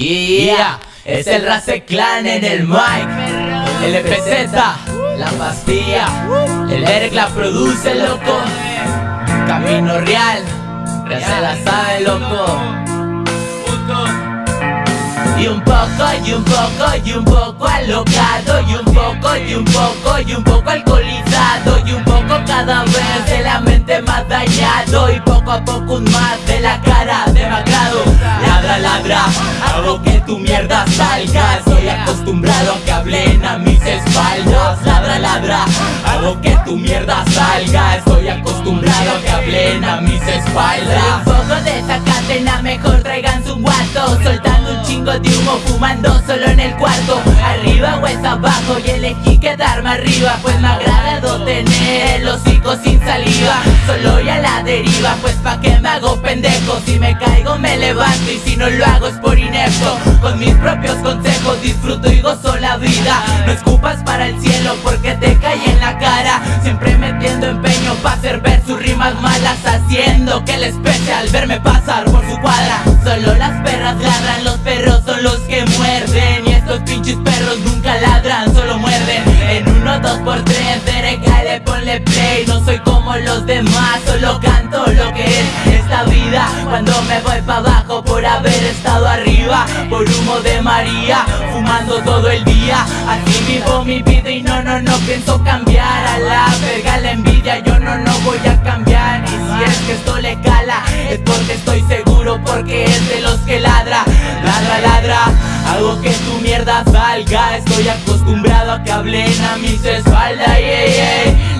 Yeah, es el Race Clan en el mic. El FZ, la pastilla. El Eric la produce, loco. Camino real, ya se la sabe, loco. Y un poco, y un poco, y un poco alocado. Y un poco, y un poco, y un poco alcoholizado. Y un poco cada vez de la mente más dañado. Y poco a poco un más de la cara demacrado Ladra, ladra, tu mierda salga Estoy acostumbrado a que hablen a mis espaldas. Ladra, ladra, hago que tu mierda salga. Estoy acostumbrado a que hablen a mis espaldas. Un poco de esa cadena, mejor traigan su guato Soltando un chingo de humo, fumando solo en el cuarto. Arriba o es abajo y elegí quedarme arriba Pues me ha agradado tener el hocico sin saliva Solo y a la deriva, pues pa' que me hago pendejo. Si me caigo me levanto y si no lo hago es por inepto Con mis propios consejos disfruto y gozo la vida. No escupas para el cielo porque te cae en la cara. Siempre metiendo empeño pa' hacer ver sus rimas malas Haciendo que les pese al verme pasar por su cuadra. Solo las perras ladran, los perros son los que muerden. Y estos pinches perros nunca ladran, solo muerden. En uno, dos por tres, Derek, le ponle play. No soy como los demás, solo canto lo que es esta vida. Cuando me voy pa' abajo por haber estado arriba. Por humo de María, fumando todo el día. Así vivo mi vida y no, no, no pienso cambiar. A la verga la envidia, yo no, no voy a cambiar. Y si es que esto le cala, es porque estoy seguro Porque es de los que ladra, ladra, ladra Hago que tu mierda salga Estoy acostumbrado a que hablen a mis espaldas tu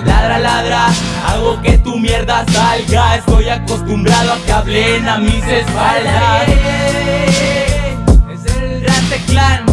salga Estoy acostumbrado a que hablen a mis espaldas. Es el Rante Clan